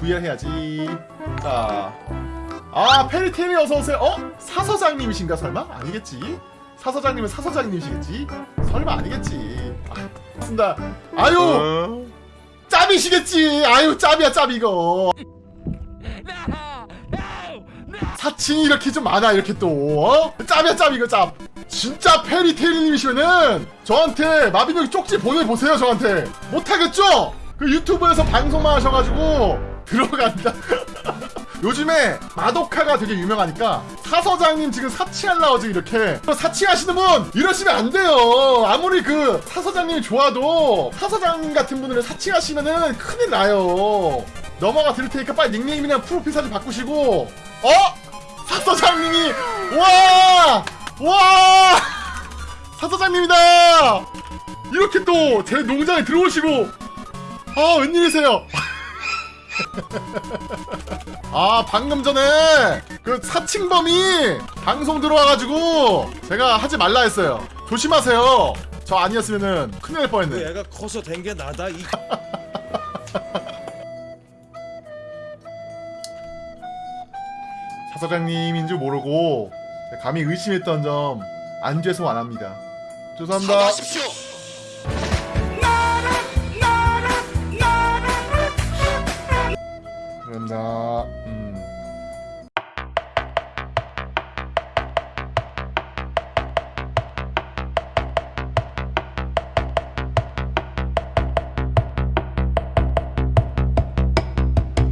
VR 해야지 자아 페리테리 어서오세요 어? 사서장님이신가 설마? 아니겠지 사서장님은 사서장님이시겠지? 설마 아니겠지 아, 아유 어? 짭이시겠지 아유 짭이야 짭 이거 사칭이 이렇게 좀 많아 이렇게 또 어? 짭이야 짭 이거 짭 진짜 페리테리님이시면은 저한테 마비노기 쪽지 보내보세요 저한테 못하겠죠? 그 유튜브에서 방송만 하셔가지고 들어간다 요즘에 마도카가 되게 유명하니까 사서장님 지금 사칭하려고 지금 이렇게 사칭하시는 분 이러시면 안 돼요 아무리 그 사서장님이 좋아도 사서장님 같은 분을 사칭하시면은 큰일 나요 넘어가 드릴 테니까 빨리 닉네임이랑 프로필 사진 바꾸시고 어? 사서장님이 와! 와! 사서장님이다! 이렇게 또 제 농장에 들어오시고 아 웬일이세요? 아 방금 전에 그 사칭범이 방송 들어와가지고 제가 하지 말라 했어요. 조심하세요. 저 아니었으면은 큰일 날 뻔했네. 얘가 커서 된 게 나다 이 사서장님인 줄 모르고 감히 의심했던 점 안 죄송 안 합니다. 죄송합니다. 사과하십시오.